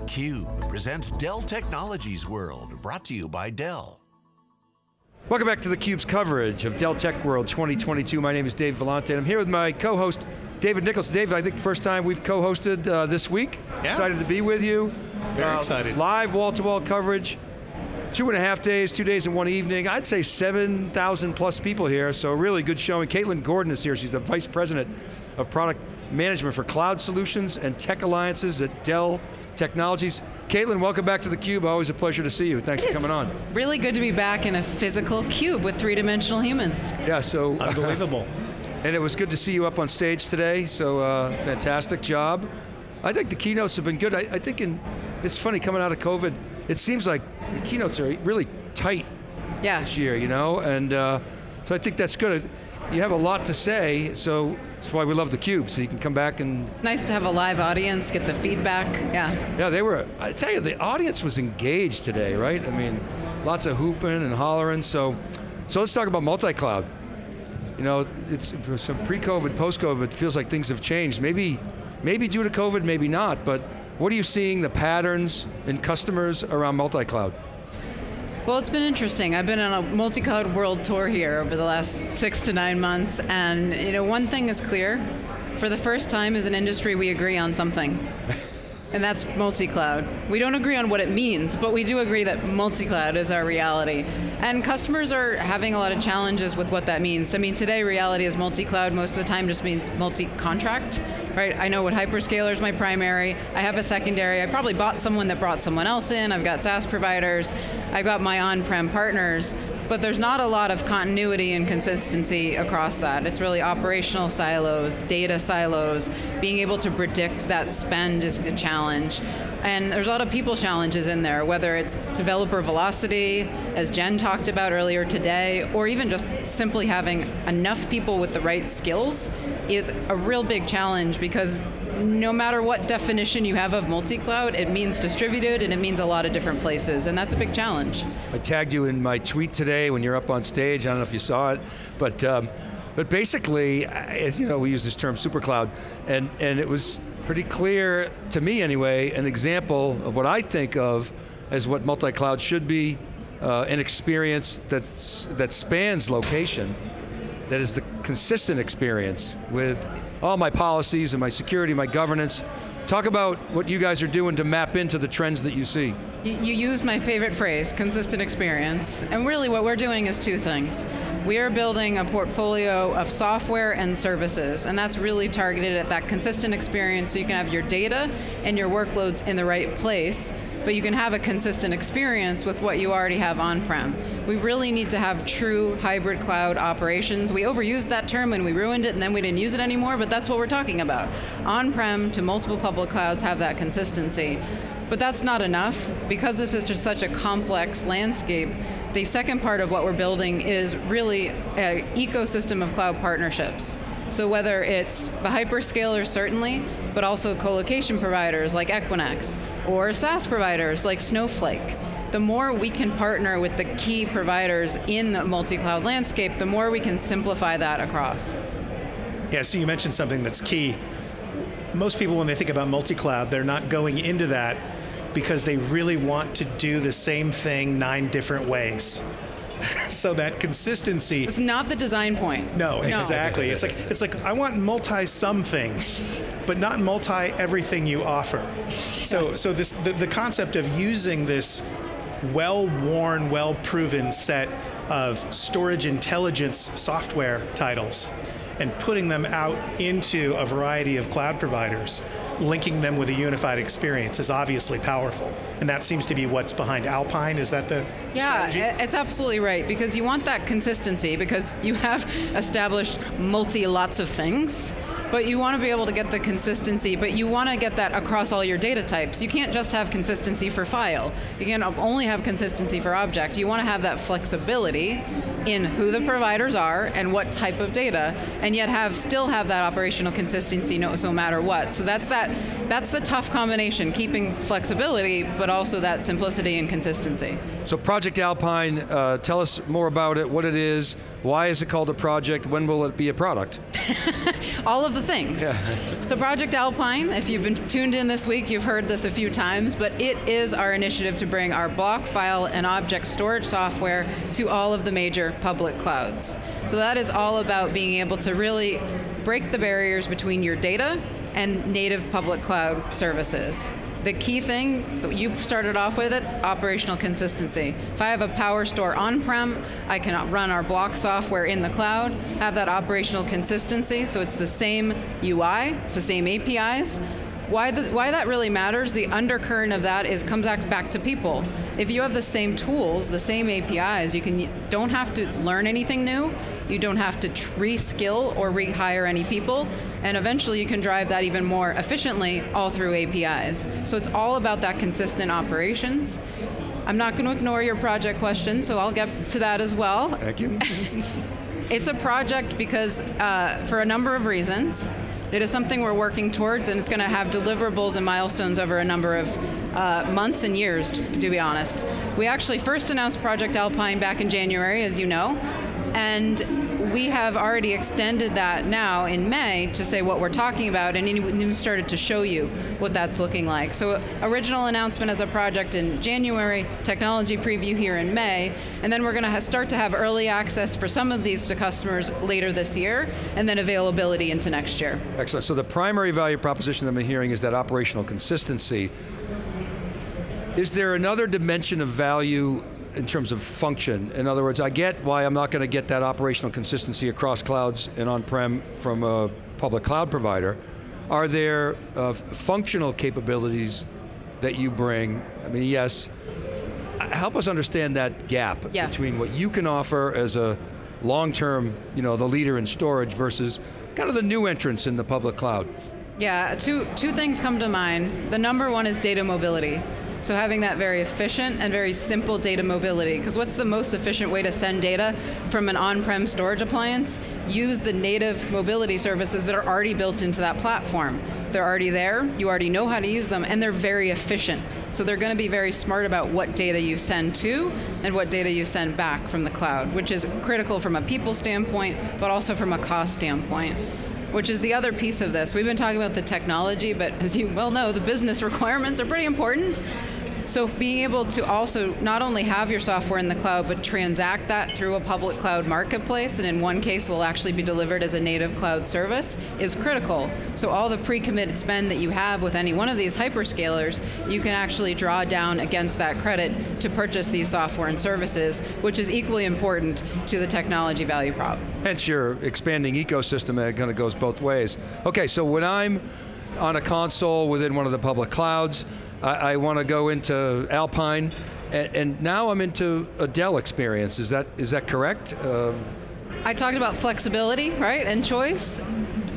theCUBE presents Dell Technologies World, brought to you by Dell. Welcome back to theCUBE's coverage of Dell Tech World 2022. My name is Dave Vellante, and I'm here with my co-host, David Nicholson. Dave, I think first time we've co-hosted uh, this week. Yeah. Excited to be with you. Very Uh, excited. Live wall-to-wall coverage. Two and a half days, two days and one evening. I'd say 7,000 plus people here, so really good showing. Caitlin Gordon is here, she's the Vice President of Product Management for Cloud Solutions and Tech Alliances at Dell Technologies. Caitlin, welcome back to theCUBE, always a pleasure to see you. Thanks for coming on. Really good to be back in a physical cube with three-dimensional humans. Yeah, so Unbelievable. And it was good to see you up on stage today, so uh, fantastic job. I think the keynotes have been good. I, I think in, it's funny, coming out of COVID, it seems like the keynotes are really tight Yeah, this year, you know? And uh, so I think that's good. You have a lot to say, so that's why we love the Cube, so you can come back and, it's nice to have a live audience, get the feedback, yeah. yeah, they were, I tell you, the audience was engaged today, right? I mean, lots of hooping and hollering, so, so let's talk about multi-cloud. You know, it's some pre-COVID, post-COVID, it feels like things have changed. Maybe, maybe due to COVID, maybe not, but what are you seeing the patterns in customers around multi-cloud? Well, it's been interesting. I've been on a multi-cloud world tour here over the last six to nine months, and you know, one thing is clear. For the first time as an industry, we agree on something. And that's multi-cloud. We don't agree on what it means, but we do agree that multi-cloud is our reality. And customers are having a lot of challenges with what that means. I mean, today reality is multi-cloud most of the time just means multi-contract, right? I know what hyperscaler is my primary, I have a secondary, I probably bought someone that brought someone else in, I've got SaaS providers, I've got my on-prem partners, but there's not a lot of continuity and consistency across that. It's really operational silos, data silos, being able to predict that spend is a challenge. And there's a lot of people challenges in there, whether it's developer velocity, as Jen talked about earlier today, or even just simply having enough people with the right skills is a real big challenge because no matter what definition you have of multi-cloud, it means distributed and it means a lot of different places, and that's a big challenge. I tagged you in my tweet today when you're up on stage, I don't know if you saw it, but um, but basically, as you know, we use this term supercloud, and, and it was pretty clear, to me anyway, an example of what I think of as what multi-cloud should be, uh, an experience that's, that spans location, that is the consistent experience with all my policies and my security, my governance. Talk about what you guys are doing to map into the trends that you see. You, you used my favorite phrase, consistent experience. And really what we're doing is two things. We are building a portfolio of software and services, and that's really targeted at that consistent experience so you can have your data and your workloads in the right place, but you can have a consistent experience with what you already have on-prem. We really need to have true hybrid cloud operations. We overused that term and we ruined it and then we didn't use it anymore, but that's what we're talking about. On-prem to multiple public clouds have that consistency. But that's not enough. Because this is just such a complex landscape, the second part of what we're building is really an ecosystem of cloud partnerships. So whether it's the hyperscalers certainly, but also co-location providers like Equinix, or SaaS providers like Snowflake. The more we can partner with the key providers in the multi-cloud landscape, the more we can simplify that across. Yeah, so you mentioned something that's key. Most people, when they think about multi-cloud, they're not going into that because they really want to do the same thing nine different ways. so that consistency, It's not the design point. no, exactly. It's like, it's like, I want multi some things, but not multi everything you offer. So, so this, the, the concept of using this well-worn, well-proven set of storage intelligence software titles and putting them out into a variety of cloud providers, linking them with a unified experience is obviously powerful. And that seems to be what's behind Alpine, is that the Yeah, strategy? it's absolutely right, because you want that consistency, because you have established multi lots of things, but you want to be able to get the consistency, but you want to get that across all your data types. You can't just have consistency for file. You can only have consistency for object. You want to have that flexibility in who the providers are and what type of data, and yet have still have that operational consistency no, matter what. So that's that that's the tough combination, keeping flexibility, but also that simplicity and consistency. So Project Alpine, uh, tell us more about it, what it is, why is it called a project, when will it be a product? All of the things. Yeah. So Project Alpine, if you've been tuned in this week, you've heard this a few times, but it is our initiative to bring our block, file, and object storage software to all of the major public clouds. So that is all about being able to really break the barriers between your data and native public cloud services. The key thing that you started off with it, operational consistency. If I have a PowerStore on-prem, I can run our block software in the cloud, have that operational consistency, so it's the same UI, it's the same APIs, why, why that really matters, the undercurrent of that is comes back to people. If you have the same tools, the same APIs, you can don't have to learn anything new. You don't have to reskill or rehire any people, and eventually you can drive that even more efficiently all through APIs. So it's all about that consistent operations. I'm not going to ignore your project question, so I'll get to that as well. Thank you. it's a project because, uh, for a number of reasons. It is something we're working towards, and it's going to have deliverables and milestones over a number of uh, months and years, to, to be honest. We actually first announced Project Alpine back in January, as you know, and we have already extended that now in May to say what we're talking about and even started to show you what that's looking like. So original announcement as a project in January, technology preview here in May, and then we're going to start to have early access for some of these to customers later this year, and then availability into next year. Excellent, so the primary value proposition that I'm hearing is that operational consistency. Is there another dimension of value in terms of function. In other words, I get why I'm not going to get that operational consistency across clouds and on-prem from a public cloud provider. Are there uh, functional capabilities that you bring? I mean, yes, help us understand that gap yeah. between what you can offer as a long-term, you know, the leader in storage versus kind of the new entrants in the public cloud. Yeah, two, two things come to mind. The number one is data mobility. So having that very efficient and very simple data mobility, because what's the most efficient way to send data from an on-prem storage appliance? Use the native mobility services that are already built into that platform. They're already there, you already know how to use them, and they're very efficient. So they're going to be very smart about what data you send to and what data you send back from the cloud, which is critical from a people standpoint, but also from a cost standpoint which is the other piece of this. We've been talking about the technology, but as you well know, the business requirements are pretty important. So being able to also not only have your software in the cloud, but transact that through a public cloud marketplace, and in one case will actually be delivered as a native cloud service, is critical. So all the pre-committed spend that you have with any one of these hyperscalers, you can actually draw down against that credit to purchase these software and services, which is equally important to the technology value prop. Hence your expanding ecosystem that kind of goes both ways. Okay, so when I'm on a console within one of the public clouds, I, I want to go into Alpine, and, and, now I'm into a Dell experience. Is that is that correct? Uh, I talked about flexibility, right, and choice.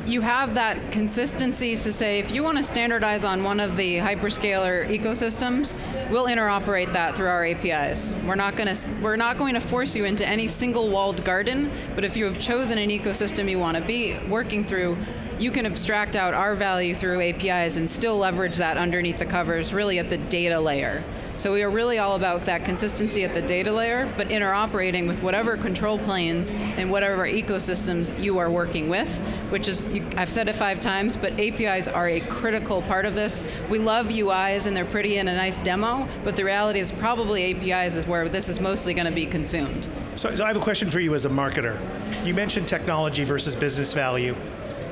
You have that consistency to say if you want to standardize on one of the hyperscaler ecosystems, we'll interoperate that through our APIs. We're not going to we're not going to force you into any single walled garden, but if you have chosen an ecosystem you want to be working through, you can abstract out our value through APIs and still leverage that underneath the covers, really at the data layer. So we are really all about that consistency at the data layer, but interoperating with whatever control planes and whatever ecosystems you are working with, which is, I've said it five times, but APIs are a critical part of this. We love UIs and they're pretty in a nice demo, but the reality is probably APIs is where this is mostly going to be consumed. So, so I have a question for you as a marketer. You mentioned technology versus business value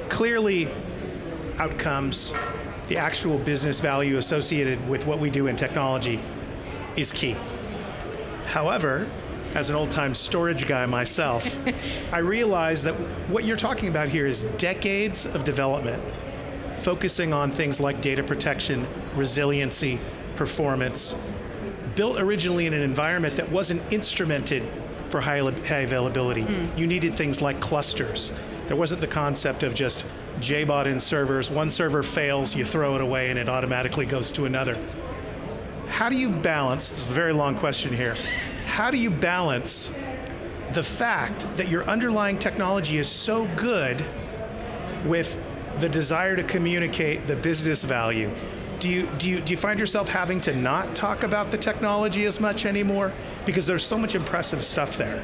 clearly outcomes, the actual business value associated with what we do in technology is key. However, as an old-time storage guy myself, I realize that what you're talking about here is decades of development, focusing on things like data protection, resiliency, performance, built originally in an environment that wasn't instrumented for high, high availability. Mm. You needed things like clusters. There wasn't the concept of just JBOD in servers. One server fails, you throw it away, and it automatically goes to another. How do you balance, it's a very long question here, how do you balance the fact that your underlying technology is so good with the desire to communicate the business value. Do you, do, you, do you find yourself having to not talk about the technology as much anymore? Because there's so much impressive stuff there.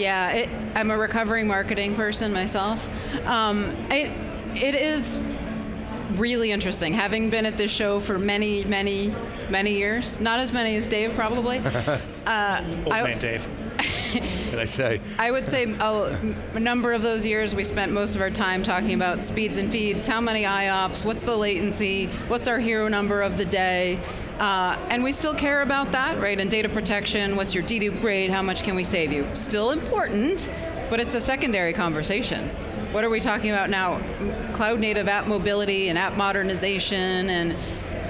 Yeah, it, I'm a recovering marketing person myself. Um, it, it is really interesting. Having been at this show for many, many, many years, not as many as Dave probably. uh, Old I, man Dave. Did I say? I would say a, a, number of those years we spent most of our time talking about speeds and feeds, how many IOPS, what's the latency, what's our hero number of the day, uh, and we still care about that, right? And data protection, what's your dedupe grade, how much can we save you? Still important, but it's a secondary conversation. What are we talking about now? Cloud native app mobility and app modernization and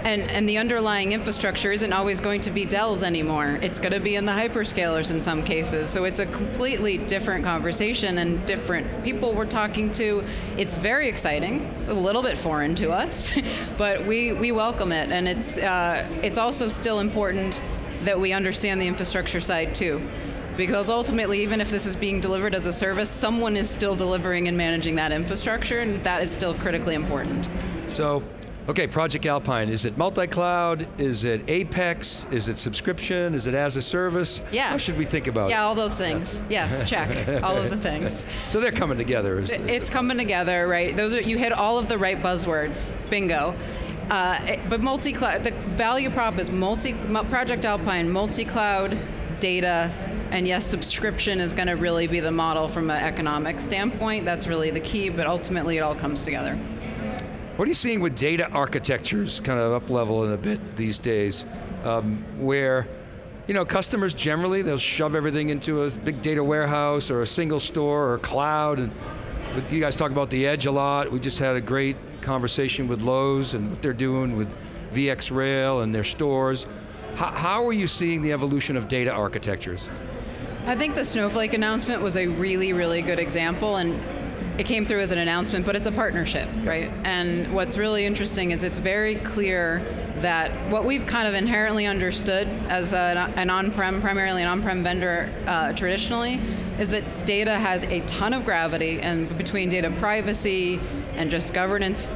and, and the underlying infrastructure isn't always going to be Dell's anymore. It's going to be in the hyperscalers in some cases. So it's a completely different conversation and different people we're talking to. It's very exciting. It's a little bit foreign to us, but we, we welcome it. And it's, uh, it's also still important that we understand the infrastructure side too because ultimately, even if this is being delivered as a service, someone is still delivering and managing that infrastructure, and that is still critically important. So Okay, Project Alpine, is it multi-cloud? Is it Apex? Is it subscription? Is it as a service? Yeah. How should we think about yeah, it? Yeah, all those things. yes, check, all of the things. So they're coming together. it's coming together, right? Those are, you hit all of the right buzzwords, bingo. Uh, but multi-cloud, the value prop is multi, Project Alpine, multi-cloud, data, and yes, subscription is going to really be the model from an economic standpoint. That's really the key, but ultimately it all comes together. What are you seeing with data architectures kind of up level in a bit these days, um, where you know, customers generally, they'll shove everything into a big data warehouse or a single store or cloud. And you guys talk about the edge a lot. We just had a great conversation with Lowe's and what they're doing with VxRail and their stores. How, how are you seeing the evolution of data architectures? I think the Snowflake announcement was a really, really good example. And it came through as an announcement, but it's a partnership, right? And what's really interesting is it's very clear that what we've kind of inherently understood as an on-prem, primarily an on-prem vendor uh, traditionally, is that data has a ton of gravity, and between data privacy and just governance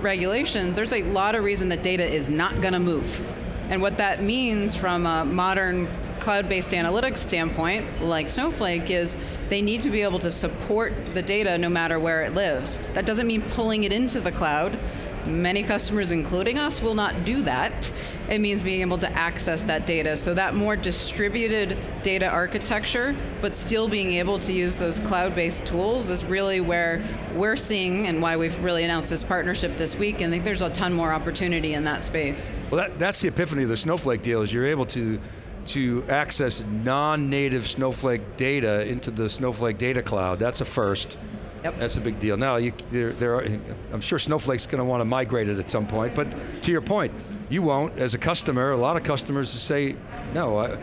regulations, there's a lot of reason that data is not going to move. And what that means from a modern cloud-based analytics standpoint, like Snowflake, is they need to be able to support the data no matter where it lives. That doesn't mean pulling it into the cloud. Many customers, including us, will not do that. It means being able to access that data. So that more distributed data architecture, but still being able to use those cloud-based tools is really where we're seeing and why we've really announced this partnership this week, and I think there's a ton more opportunity in that space. Well, that, that's the epiphany of the Snowflake deal, is you're able to to access non-native Snowflake data into the Snowflake data cloud. That's a first. Yep. That's a big deal. Now, you, there, there are, I'm sure Snowflake's going to want to migrate it at some point, but to your point, you won't. As a customer, a lot of customers say, no, I,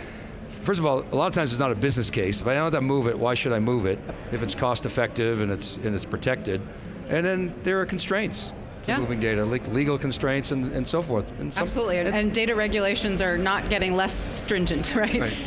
first of all, a lot of times it's not a business case. If I don't have to move it, why should I move it? If it's cost effective and it's, and it's protected. And then there are constraints to yeah. moving data, legal constraints and, and so forth. And some, Absolutely, and, and, data regulations are not getting less stringent, right? right.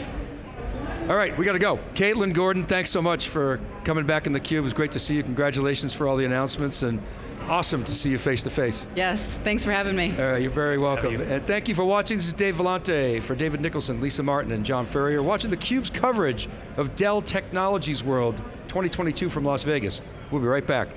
All right, we got to go. Caitlin Gordon, thanks so much for coming back in the cube. It was great to see you. Congratulations for all the announcements and awesome to see you face to face. Yes, thanks for having me. All right, you're very welcome. You. And thank you for watching. This is Dave Vellante for David Nicholson, Lisa Martin, and John Furrier, watching theCUBE's coverage of Dell Technologies World 2022 from Las Vegas. We'll be right back.